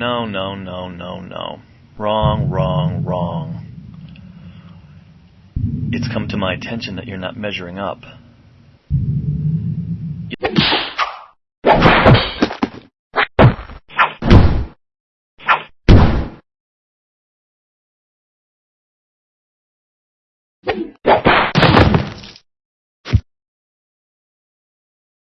No, no, no, no, no. Wrong, wrong, wrong. It's come to my attention that you're not measuring up. you